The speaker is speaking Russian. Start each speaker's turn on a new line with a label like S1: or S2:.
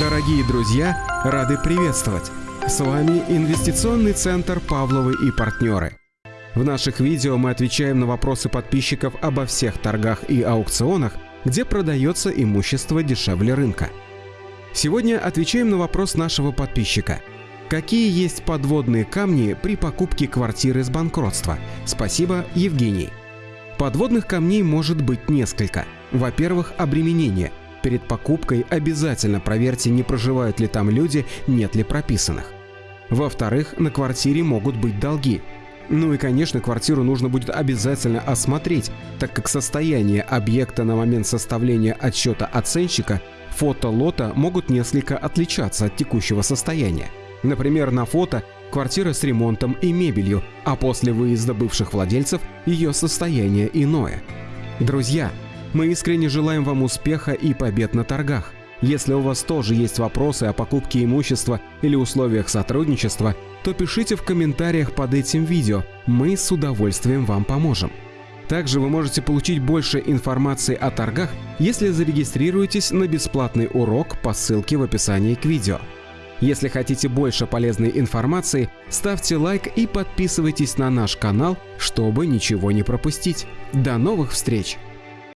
S1: Дорогие друзья, рады приветствовать! С вами Инвестиционный центр «Павловы и партнеры». В наших видео мы отвечаем на вопросы подписчиков обо всех торгах и аукционах, где продается имущество дешевле рынка. Сегодня отвечаем на вопрос нашего подписчика. Какие есть подводные камни при покупке квартиры с банкротства? Спасибо, Евгений. Подводных камней может быть несколько. Во-первых, обременение – Перед покупкой обязательно проверьте, не проживают ли там люди, нет ли прописанных. Во-вторых, на квартире могут быть долги. Ну и, конечно, квартиру нужно будет обязательно осмотреть, так как состояние объекта на момент составления отчета оценщика фото лота могут несколько отличаться от текущего состояния. Например, на фото квартира с ремонтом и мебелью, а после выезда бывших владельцев ее состояние иное. Друзья, мы искренне желаем вам успеха и побед на торгах. Если у вас тоже есть вопросы о покупке имущества или условиях сотрудничества, то пишите в комментариях под этим видео, мы с удовольствием вам поможем. Также вы можете получить больше информации о торгах, если зарегистрируетесь на бесплатный урок по ссылке в описании к видео. Если хотите больше полезной информации, ставьте лайк и подписывайтесь на наш канал, чтобы ничего не пропустить. До новых встреч!